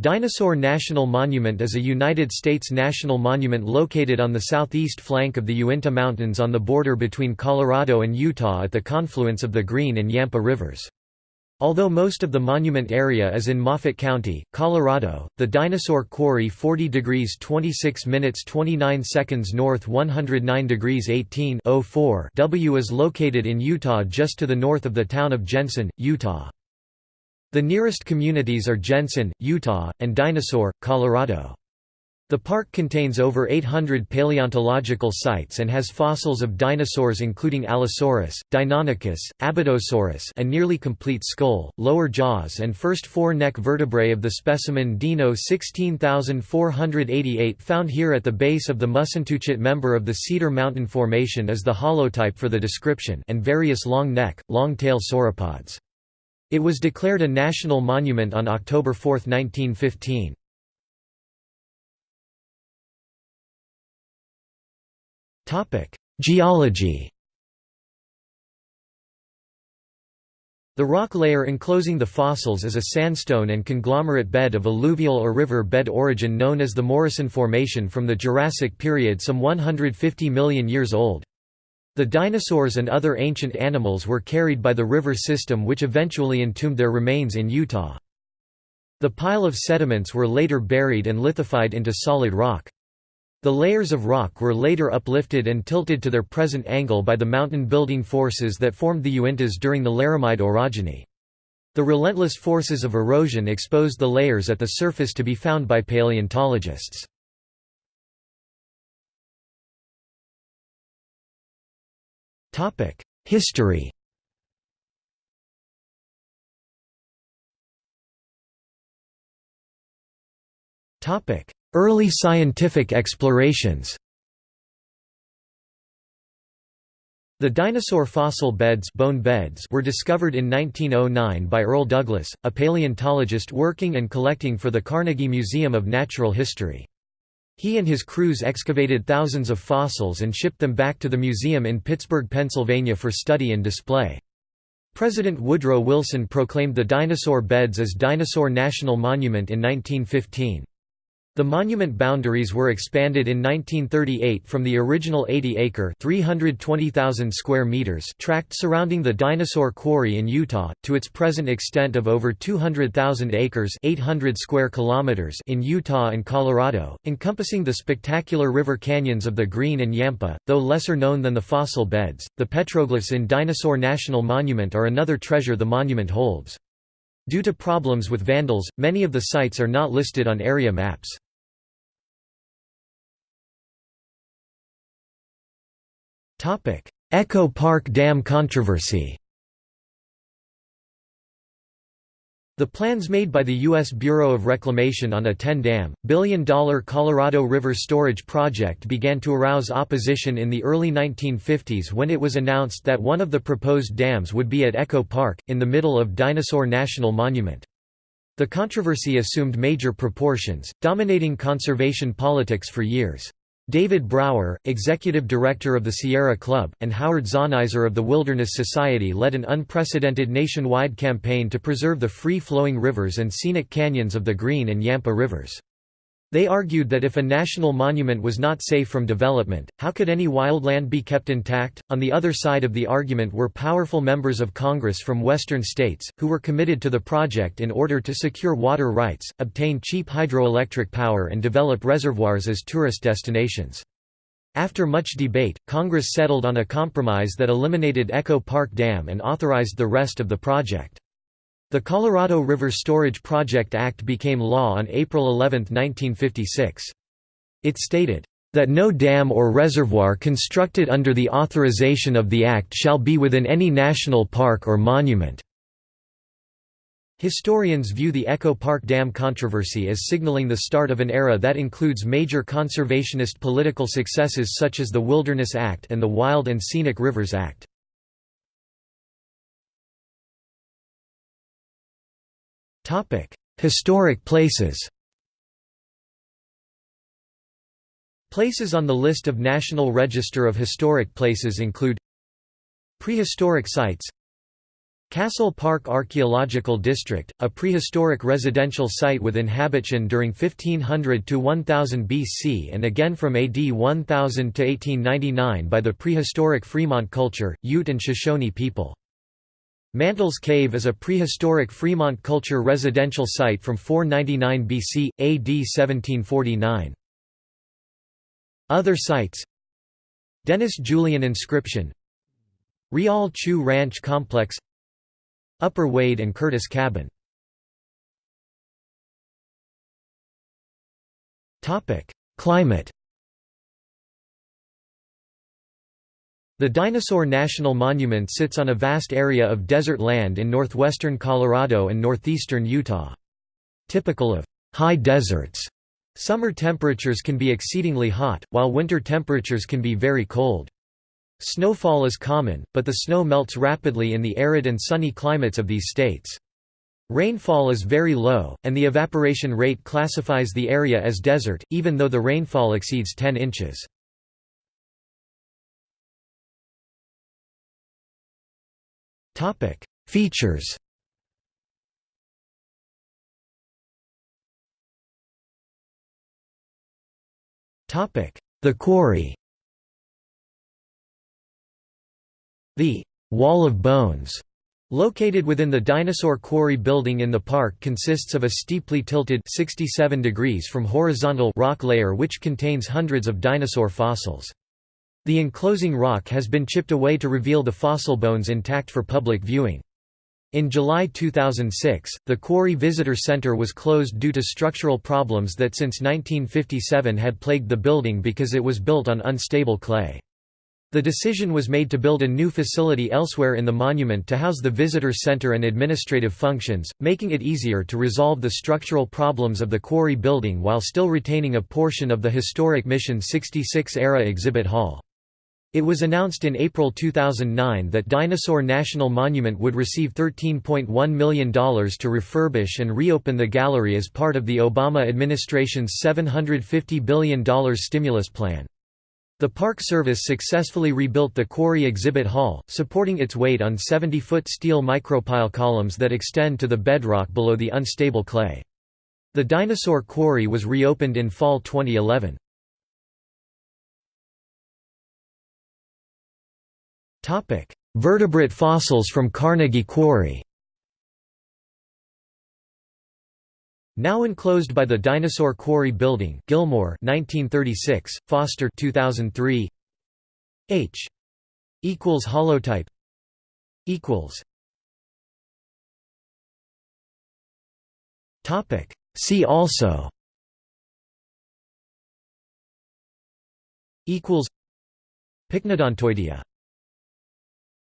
Dinosaur National Monument is a United States national monument located on the southeast flank of the Uinta Mountains on the border between Colorado and Utah at the confluence of the Green and Yampa rivers. Although most of the monument area is in Moffat County, Colorado, the Dinosaur Quarry 40 degrees 26 minutes 29 seconds north 109 degrees 18 04 W is located in Utah just to the north of the town of Jensen, Utah. The nearest communities are Jensen, Utah, and Dinosaur, Colorado. The park contains over 800 paleontological sites and has fossils of dinosaurs including Allosaurus, Deinonychus, Abydosaurus a nearly complete skull, lower jaws and first four neck vertebrae of the specimen Dino 16488 found here at the base of the Mussentuchit member of the Cedar Mountain Formation is the holotype for the description and various long neck, long tail sauropods. It was declared a national monument on October 4, 1915. Geology The rock layer enclosing the fossils is a sandstone and conglomerate bed of alluvial or river bed origin known as the Morrison Formation from the Jurassic period some 150 million years old. The dinosaurs and other ancient animals were carried by the river system which eventually entombed their remains in Utah. The pile of sediments were later buried and lithified into solid rock. The layers of rock were later uplifted and tilted to their present angle by the mountain-building forces that formed the Uintas during the Laramide orogeny. The relentless forces of erosion exposed the layers at the surface to be found by paleontologists. History Early scientific explorations The dinosaur fossil beds, bone beds were discovered in 1909 by Earl Douglass, a paleontologist working and collecting for the Carnegie Museum of Natural History. He and his crews excavated thousands of fossils and shipped them back to the museum in Pittsburgh, Pennsylvania for study and display. President Woodrow Wilson proclaimed the dinosaur beds as Dinosaur National Monument in 1915. The monument boundaries were expanded in 1938 from the original 80-acre (320,000 square meters) tract surrounding the Dinosaur Quarry in Utah to its present extent of over 200,000 acres (800 square kilometers) in Utah and Colorado, encompassing the spectacular river canyons of the Green and Yampa. Though lesser known than the fossil beds, the petroglyphs in Dinosaur National Monument are another treasure the monument holds. Due to problems with vandals, many of the sites are not listed on area maps. Echo Park Dam controversy The plans made by the U.S. Bureau of Reclamation on a 10-dam, billion-dollar Colorado River storage project began to arouse opposition in the early 1950s when it was announced that one of the proposed dams would be at Echo Park, in the middle of Dinosaur National Monument. The controversy assumed major proportions, dominating conservation politics for years. David Brower, executive director of the Sierra Club, and Howard Zahniser of the Wilderness Society led an unprecedented nationwide campaign to preserve the free-flowing rivers and scenic canyons of the Green and Yampa rivers. They argued that if a national monument was not safe from development, how could any wildland be kept intact? On the other side of the argument were powerful members of Congress from western states, who were committed to the project in order to secure water rights, obtain cheap hydroelectric power, and develop reservoirs as tourist destinations. After much debate, Congress settled on a compromise that eliminated Echo Park Dam and authorized the rest of the project. The Colorado River Storage Project Act became law on April 11, 1956. It stated, "...that no dam or reservoir constructed under the authorization of the Act shall be within any national park or monument." Historians view the Echo Park Dam controversy as signaling the start of an era that includes major conservationist political successes such as the Wilderness Act and the Wild and Scenic Rivers Act. Historic places Places on the list of National Register of Historic Places include Prehistoric sites Castle Park Archaeological District, a prehistoric residential site with inhabitation during 1500 to 1000 BC and again from AD 1000 to 1899 by the prehistoric Fremont culture, Ute and Shoshone people. Mantles Cave is a prehistoric Fremont culture residential site from 499 BC, AD 1749. Other sites Denis Julien Inscription Rial Chew Ranch Complex Upper Wade and Curtis Cabin Climate The Dinosaur National Monument sits on a vast area of desert land in northwestern Colorado and northeastern Utah. Typical of high deserts, summer temperatures can be exceedingly hot, while winter temperatures can be very cold. Snowfall is common, but the snow melts rapidly in the arid and sunny climates of these states. Rainfall is very low, and the evaporation rate classifies the area as desert, even though the rainfall exceeds 10 inches. Features. Topic: The quarry. The «Wall of Bones» Located within the Dinosaur Quarry building in the park consists of a steeply tilted 67 degrees from horizontal rock layer which contains hundreds of dinosaur fossils. The enclosing rock has been chipped away to reveal the fossil bones intact for public viewing. In July 2006, the Quarry Visitor Center was closed due to structural problems that since 1957 had plagued the building because it was built on unstable clay. The decision was made to build a new facility elsewhere in the monument to house the visitor center and administrative functions, making it easier to resolve the structural problems of the quarry building while still retaining a portion of the historic Mission 66-era exhibit hall. It was announced in April 2009 that Dinosaur National Monument would receive $13.1 million to refurbish and reopen the gallery as part of the Obama administration's $750 billion stimulus plan. The Park Service successfully rebuilt the quarry exhibit hall, supporting its weight on 70-foot steel micropile columns that extend to the bedrock below the unstable clay. The dinosaur quarry was reopened in fall 2011. Vertebrate fossils from Carnegie Quarry. Now enclosed by the Dinosaur Quarry Building, Gilmore 1936, Foster 2003. H. equals holotype. Equals. Topic. See also. Equals. Pycnodontoidea